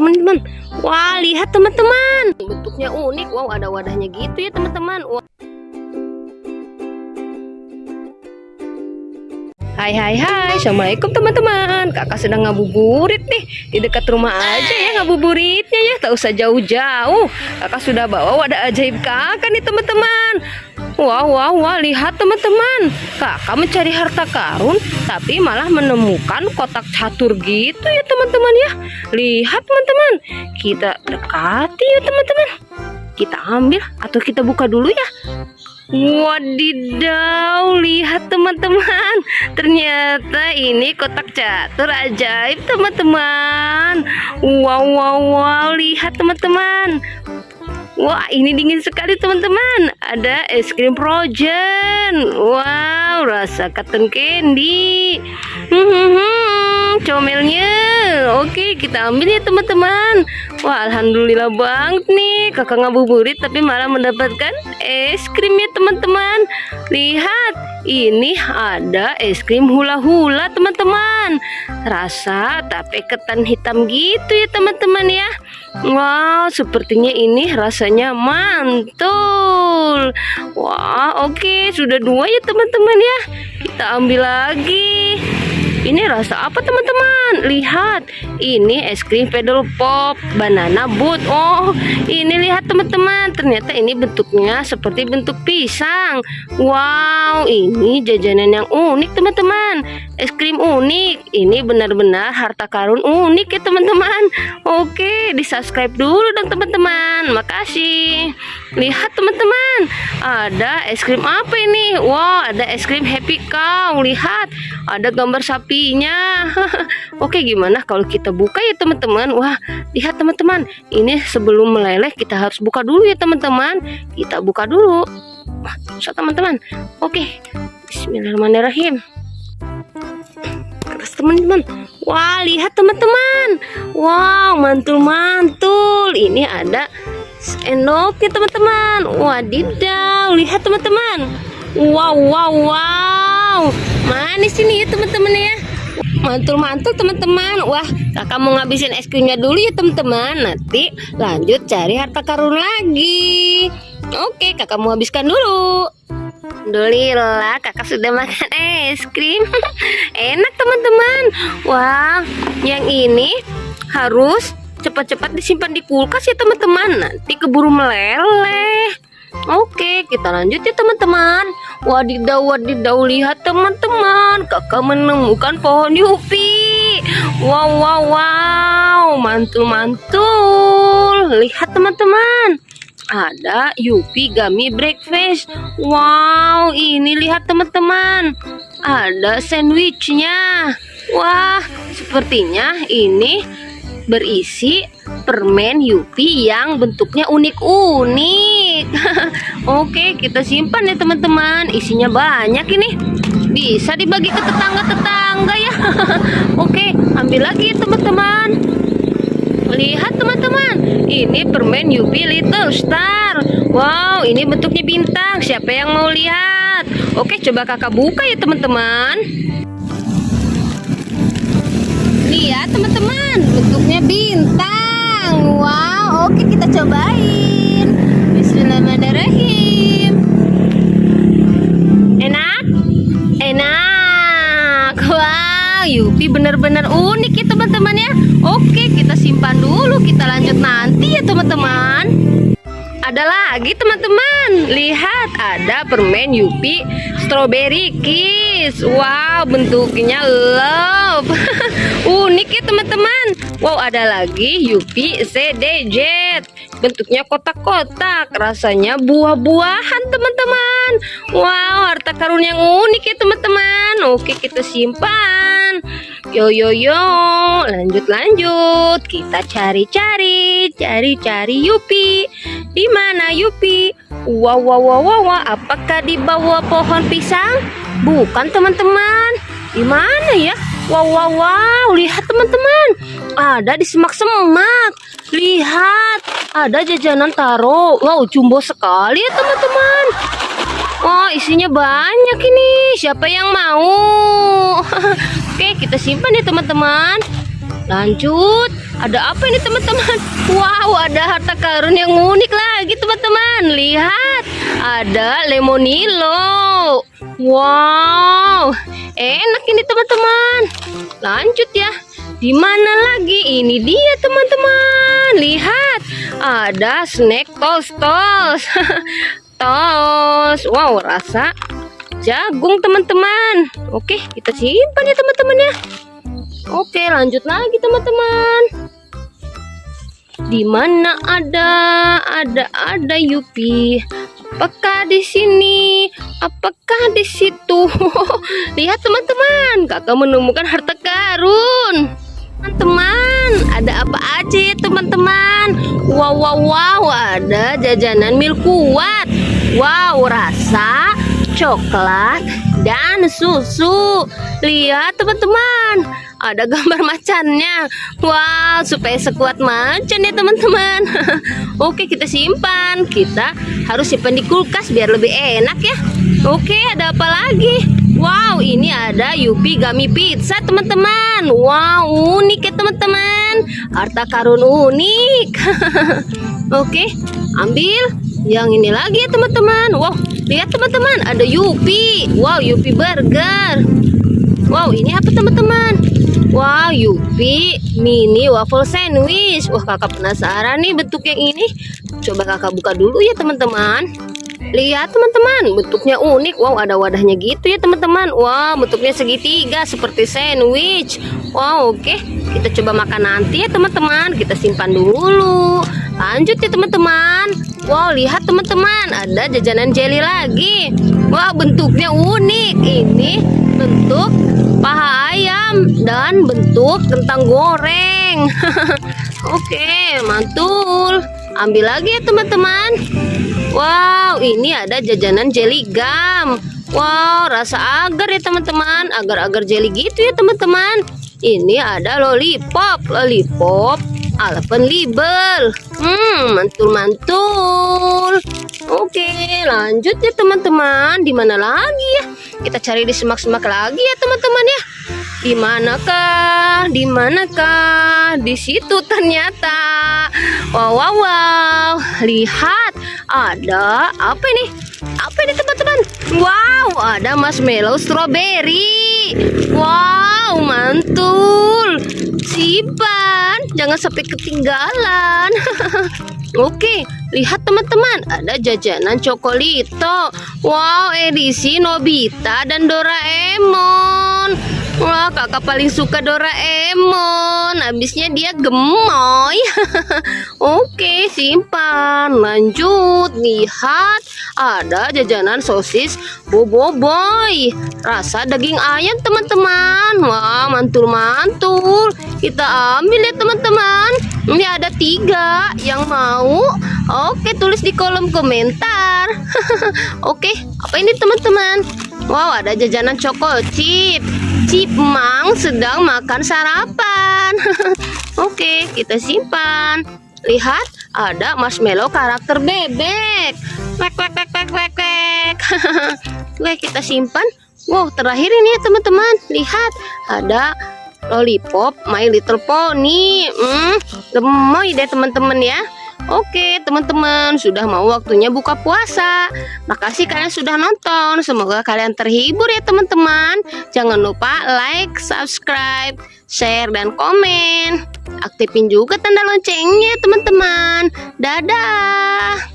teman-teman. Wah, lihat teman-teman. Bentuknya unik. Wow, ada wadahnya gitu ya teman-teman. Hai hai hai Assalamualaikum teman-teman Kakak sedang ngabuburit nih Di dekat rumah aja ya ngabuburitnya ya Tak usah jauh-jauh. Kakak sudah bawa wadah ajaib kakak nih teman-teman. Wah wah wah lihat teman-teman. Kakak mencari harta karun Tapi malah menemukan kotak catur gitu ya teman-teman ya. Lihat teman-teman. Kita dekati ya teman-teman. Kita ambil atau kita buka dulu ya Wadidaw, lihat teman-teman. Ternyata ini kotak catur ajaib teman-teman. Wow, wow, wow, lihat teman-teman. Wah, ini dingin sekali teman-teman. Ada es krim frozen. Wow, rasa cotton candy. Hmm, hmm, hmm, comelnya. Oke, kita ambil ya teman-teman. Wah, alhamdulillah banget nih. Kakak ngabuburit tapi malah mendapatkan es krim ya teman-teman. Lihat, ini ada es krim hula-hula teman-teman. Rasa tape ketan hitam gitu ya teman-teman ya. Wow, sepertinya ini rasanya mantul. Wah, oke, sudah dua ya teman-teman ya. Kita ambil lagi. Ini rasa apa teman-teman? Lihat, ini es krim pedal pop banana boot. Oh, ini lihat teman-teman. Ternyata ini bentuknya seperti bentuk pisang. Wow, ini jajanan yang unik teman-teman. Es krim unik. Ini benar-benar harta karun unik ya teman-teman. Oke, di subscribe dulu dong teman-teman. Makasih. Lihat teman-teman, ada es krim apa ini? Wow, ada es krim Happy Cow. Lihat, ada gambar sapinya. Oke, gimana kalau kita buka ya teman-teman? Wah, lihat teman-teman, ini sebelum meleleh kita harus buka dulu ya teman-teman. Kita buka dulu. Wah, teman-teman. Oke, Bismillahirrahmanirrahim. Teman-teman, wah lihat teman-teman, wow mantul-mantul. Ini ada sendoknya teman-teman. Wadidaw lihat teman-teman. Wow wow wow. Manis ini ya teman-teman ya. Mantul-mantul teman-teman. Wah kakak mau ngabisin es krimnya dulu ya teman-teman. Nanti lanjut cari harta karun lagi. Oke kakak mau habiskan dulu Alhamdulillah kakak sudah makan es krim. Enak teman-teman. Wah yang ini harus cepat-cepat disimpan di kulkas ya teman-teman. Nanti keburu meleleh. Oke kita lanjut ya teman-teman. Wadidaw wadidaw lihat teman-teman. Kakak menemukan pohon yupi. Wow wow wow. Mantul-mantul. Lihat teman-teman Ada yupi gummy breakfast Wow ini lihat teman-teman Ada sandwichnya Wah sepertinya ini berisi permen Yupi yang bentuknya unik-unik. Oke, kita simpan ya teman-teman. Isinya banyak ini. Bisa dibagi ke tetangga-tetangga ya. Oke, ambil lagi teman-teman. Lihat teman-teman, ini permen Yupi Little Star. Wow, ini bentuknya bintang. Siapa yang mau lihat? Oke, coba kakak buka ya teman-teman. Lihat teman-teman, bentuknya bintang. Wow, oke kita cobain. Bismillahirrahmanirrahim. Benar-benar unik ya teman-teman ya. Oke, kita simpan dulu. Kita lanjut nanti ya teman-teman. Ada lagi teman-teman. Lihat, ada permen Yupi strawberry kiss. Wow, bentuknya love. Unik ya teman-teman. Wow, ada lagi Yupi CDJ. Bentuknya kotak-kotak. Rasanya buah-buahan teman-teman. Wow, harta karun yang unik ya teman-teman. Oke, kita simpan. Yo yo yo, lanjut lanjut. Kita cari-cari, cari-cari Yupi. Di mana Yupi? Wow wow wow wow, apakah di bawah pohon pisang? Bukan teman-teman. Di mana ya? Wow wow wow, lihat teman-teman. Ada di semak-semak. Lihat, ada jajanan taro. Wow, jumbo sekali ya teman-teman. Oh, isinya banyak ini. Siapa yang mau? Oke, kita simpan ya teman-teman. Lanjut. Ada apa ini teman-teman? Wow, ada harta karun yang unik lagi teman-teman. Lihat, ada lemonilo. Wow, enak ini teman-teman. Lanjut ya. Di mana lagi? Ini dia teman-teman. Lihat, ada snack tos. tos. Wow, rasa jagung teman-teman. Oke, kita simpan ya teman-teman ya. Oke, lanjut lagi teman-teman. Di mana ada ada ada Yupi? Apakah di sini? Apakah di situ? Lihat teman-teman, kakak menemukan harta karun. Teman-teman, ada apa aja ya teman-teman? Wow, wow, wow, ada jajanan mil kuat. Wow, rasa coklat dan susu. Lihat teman-teman, ada gambar macannya. Wow, supaya sekuat macan ya teman-teman. Oke, kita simpan. Kita harus simpan di kulkas biar lebih enak ya. Oke, ada apa lagi? Wow, ini ada Yupi Gami Pizza, teman-teman. Wow, unik ya, teman-teman. Harta karun unik. Oke, ambil yang ini lagi ya, teman-teman. Wow, lihat teman-teman, ada Yupi. Wow, Yupi Burger. Wow, ini apa, teman-teman? Wow, Yupi mini waffle sandwich. Wah, kakak penasaran nih bentuk yang ini. Coba kakak buka dulu ya, teman-teman. Lihat teman-teman, bentuknya unik. Wow, ada wadahnya gitu ya teman-teman. Wow, bentuknya segitiga seperti sandwich. Wow, oke. Okay. Kita coba makan nanti ya teman-teman. Kita simpan dulu. Lanjut ya teman-teman. Wow, lihat teman-teman, ada jajanan jelly lagi. Wow, bentuknya unik. Ini bentuk paha ayam dan bentuk kentang goreng. oke, mantul. Ambil lagi ya teman-teman. Wow, ini ada jajanan jelly gum. Wow, rasa agar ya teman-teman. Agar-agar jelly gitu ya teman-teman. Ini ada lollipop. Lollipop label. Hmm, mantul-mantul. Oke, lanjut ya teman-teman. Di mana lagi ya? Kita cari di semak-semak lagi ya teman-teman ya. Di manakah? Di manakah? Di situ ternyata. Wow, wow, wow. Lihat, ada apa ini? Apa ini teman-teman? Wow, ada marshmallow strawberry. Wow, mantul. Simpan, jangan sampai ketinggalan. Oke, lihat teman-teman, ada jajanan cokolito. Wow, edisi Nobita dan Doraemon. Wah, kakak paling suka Doraemon. Habisnya dia gemoy. Oke, simpan. Lanjut, lihat. Ada jajanan sosis Bobo Boy. Rasa daging ayam, teman-teman. Wah, mantul-mantul. Kita ambil ya, teman-teman. Ini ada tiga yang mau. Oke, tulis di kolom komentar. Oke, apa ini, teman-teman? Wow, ada jajanan coko chip. Cipmang sedang makan sarapan. Oke, kita simpan. Lihat, ada marshmallow karakter bebek. Wek, wek, wek, wek, wek, wek. Oke, kita simpan. Wow, terakhir ini ya teman-teman. Lihat, ada lollipop My Little Pony. Hmm, gemoy deh teman-teman ya. Oke teman-teman sudah mau waktunya buka puasa. Makasih kalian sudah nonton. Semoga kalian terhibur ya teman-teman. Jangan lupa like, subscribe, share, dan komen. Aktifin juga tanda loncengnya teman-teman. Dadah